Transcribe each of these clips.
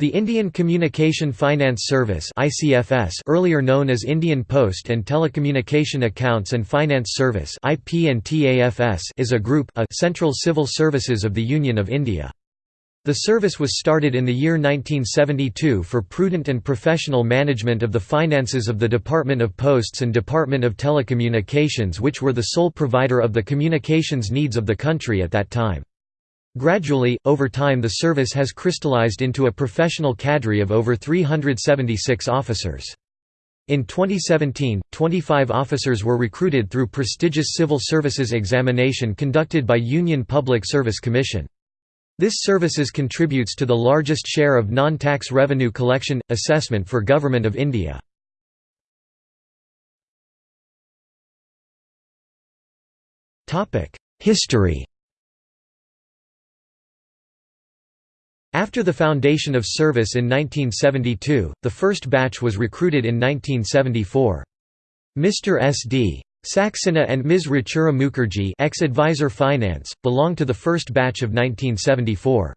The Indian Communication Finance Service (ICFS), earlier known as Indian Post and Telecommunication Accounts and Finance Service (IP&TAFS), is a group a Central Civil Services of the Union of India. The service was started in the year 1972 for prudent and professional management of the finances of the Department of Posts and Department of Telecommunications which were the sole provider of the communications needs of the country at that time. Gradually, over time the service has crystallized into a professional cadre of over 376 officers. In 2017, 25 officers were recruited through prestigious civil services examination conducted by Union Public Service Commission. This services contributes to the largest share of non-tax revenue collection, assessment for Government of India. History After the foundation of service in 1972, the first batch was recruited in 1974. Mr. S.D. Saxena and Ms. Rachura Mukherjee ex-advisor finance, belong to the first batch of 1974.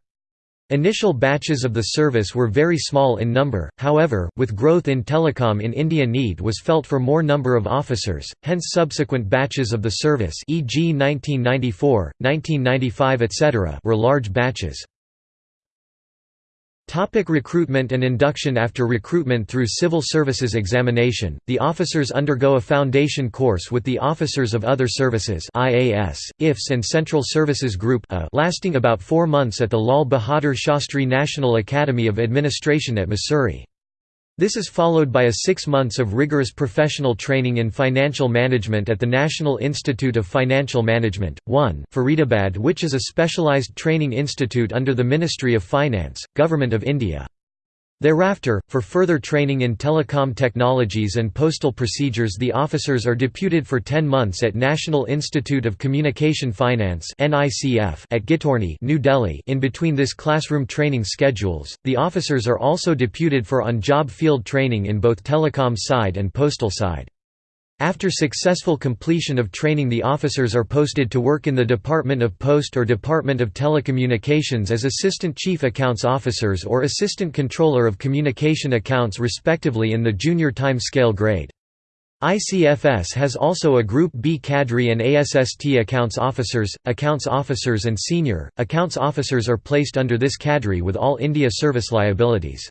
Initial batches of the service were very small in number, however, with growth in telecom in India need was felt for more number of officers, hence subsequent batches of the service e.g. 1994, 1995 etc. were large batches. Topic recruitment and induction After recruitment through civil services examination, the officers undergo a foundation course with the officers of other services IAS, IFS and Central Services Group lasting about four months at the Lal Bahadur Shastri National Academy of Administration at Mussoorie. This is followed by a six months of rigorous professional training in financial management at the National Institute of Financial Management, 1, Faridabad which is a specialised training institute under the Ministry of Finance, Government of India. Thereafter, for further training in telecom technologies and postal procedures the officers are deputed for 10 months at National Institute of Communication Finance at Ghitorni New Delhi in between this classroom training schedules, the officers are also deputed for on-job field training in both telecom side and postal side. After successful completion of training the officers are posted to work in the Department of Post or Department of Telecommunications as Assistant Chief Accounts Officers or Assistant Controller of Communication Accounts respectively in the junior time scale grade. ICFS has also a Group B cadre and ASST accounts officers, accounts officers and senior, accounts officers are placed under this cadre with all India service liabilities.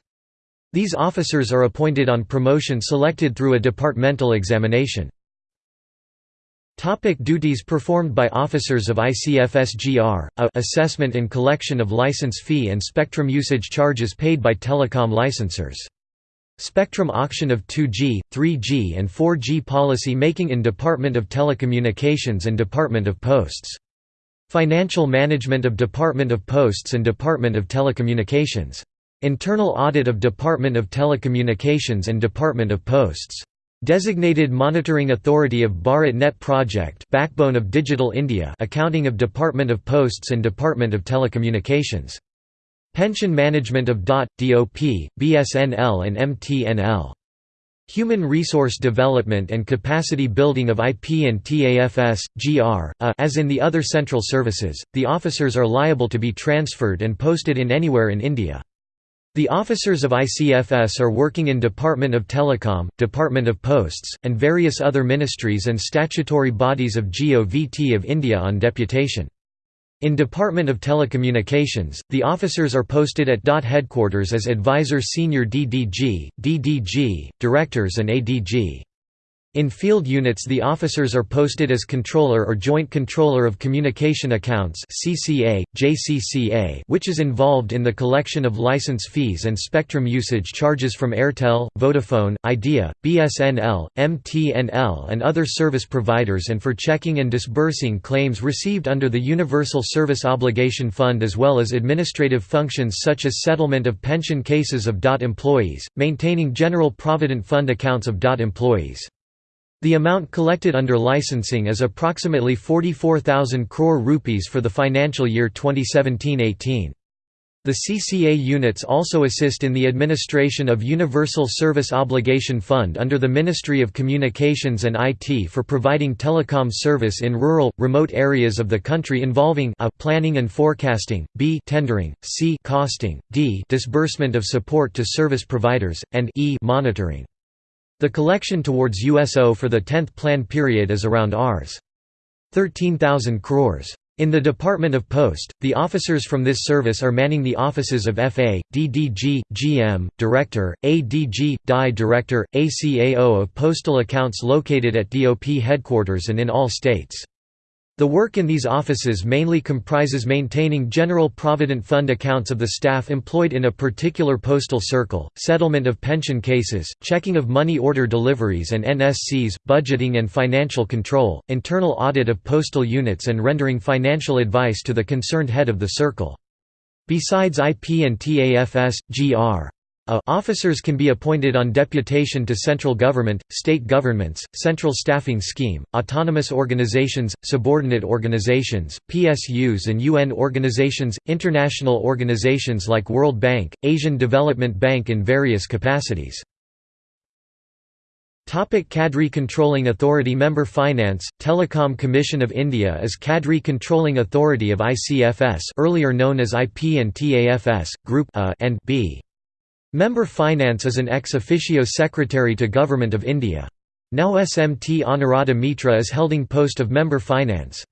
These officers are appointed on promotion selected through a departmental examination. Topic duties performed by officers of ICFSGR, a assessment and collection of license fee and spectrum usage charges paid by telecom licensors. Spectrum auction of 2G, 3G and 4G policy making in Department of Telecommunications and Department of Posts. Financial management of Department of Posts and Department of Telecommunications. Internal audit of Department of Telecommunications and Department of Posts. Designated Monitoring Authority of Bharat Net Project Backbone of Digital India Accounting of Department of Posts and Department of Telecommunications. Pension Management of DOT, DOP, BSNL and MTNL. Human Resource Development and Capacity Building of IP and TAFS, GR, as in the other central services, the officers are liable to be transferred and posted in anywhere in India. The officers of ICFS are working in Department of Telecom, Department of Posts, and various other ministries and statutory bodies of GOVT of India on deputation. In Department of Telecommunications, the officers are posted at DOT headquarters as Advisor Senior DDG, DDG, Directors and ADG. In field units the officers are posted as Controller or Joint Controller of Communication Accounts CCA, JCCA, which is involved in the collection of license fees and spectrum usage charges from Airtel, Vodafone, Idea, BSNL, MTNL and other service providers and for checking and disbursing claims received under the Universal Service Obligation Fund as well as administrative functions such as settlement of pension cases of DOT employees, maintaining General Provident Fund accounts of DOT employees. The amount collected under licensing is approximately 44,000 crore rupees for the financial year 2017–18. The CCA units also assist in the administration of Universal Service Obligation Fund under the Ministry of Communications and IT for providing telecom service in rural, remote areas of the country involving a. Planning and forecasting, b. Tendering, c. Costing, d. Disbursement of support to service providers, and e. Monitoring. The collection towards USO for the 10th plan period is around Rs. 13,000 crores. In the Department of Post, the officers from this service are manning the offices of FA, DDG, GM, Director, ADG, DI Director, ACAO of postal accounts located at DOP headquarters and in all states. The work in these offices mainly comprises maintaining general provident fund accounts of the staff employed in a particular postal circle, settlement of pension cases, checking of money order deliveries and NSCs, budgeting and financial control, internal audit of postal units and rendering financial advice to the concerned head of the circle. Besides IP and TAFS, Gr. A officers can be appointed on deputation to central government, state governments, central staffing scheme, autonomous organizations, subordinate organizations, PSUs and UN organizations, international organizations like World Bank, Asian Development Bank in various capacities. Topic Cadre Controlling Authority Member Finance, Telecom Commission of India is Cadre Controlling Authority of ICFS earlier known as IP and TAFS, Group A and B. Member Finance is an ex officio secretary to Government of India. Now SMT Anuradha Mitra is holding post of Member Finance.